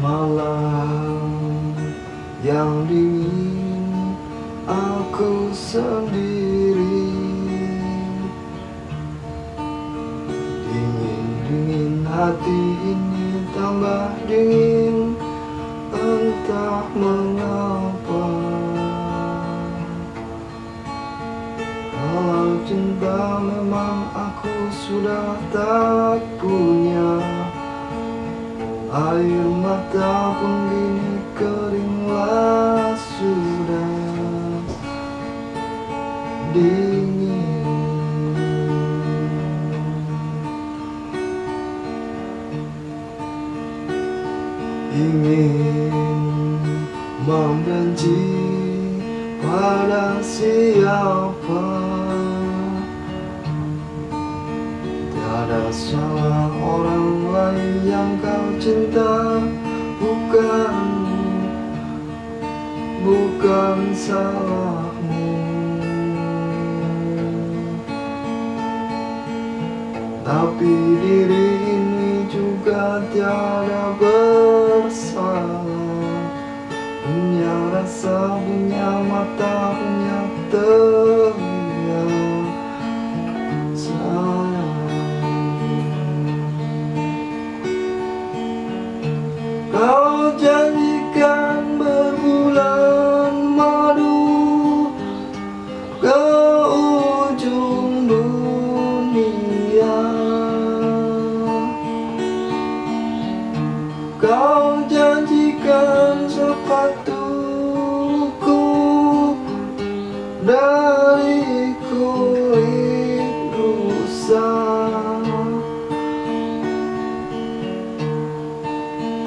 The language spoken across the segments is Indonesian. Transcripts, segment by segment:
Malam yang dingin aku sendiri. Dingin-dingin hati ini tambah dingin Entah mengapa. Kalau cinta memang aku sudah tak punya Air mata pun gini keringlah sudah. Dingin. Ingin membenci pada siapa Tiada salah orang lain yang kau cinta Bukan, bukan salahmu. Tapi diri ini juga tiada bersalah. Punya rasa, punya mata, punya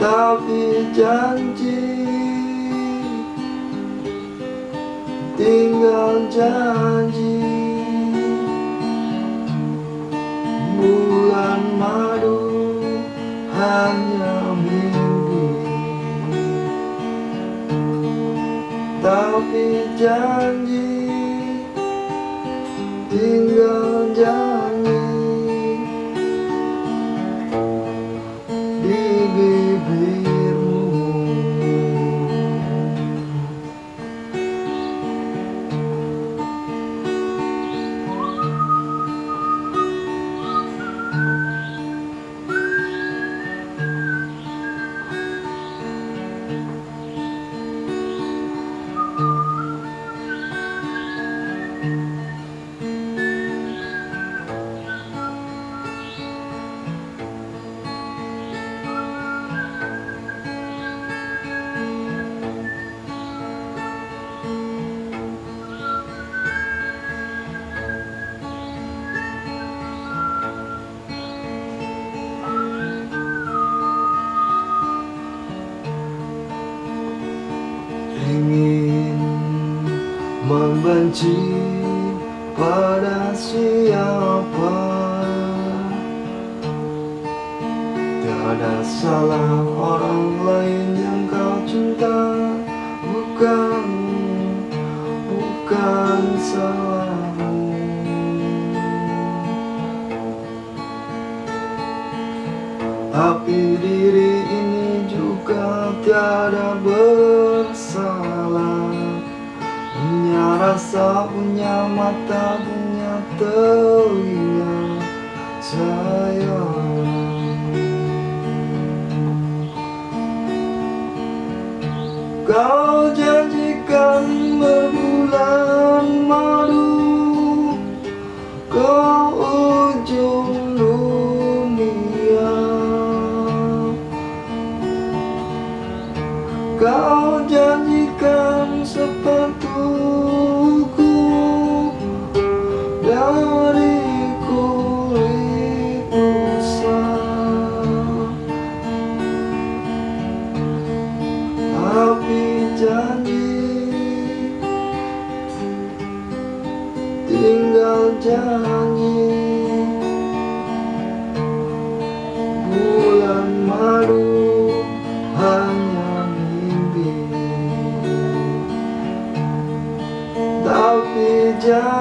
Tapi janji Tinggal janji. Bulan madu hanya mimpi Tapi janji Tinggal janji membenci pada siapa? Tiada salah orang lain yang kau cinta. Bukan, bukan salahmu. Tapi diri ini juga tiada bersalah Rasa, punya mata, punya telinga Sayang. Kau janjikan berbulan madu Ke ujung dunia. Kau janjikan sepatuku Tinggal janji Bulan madu hanya mimpi Tapi janji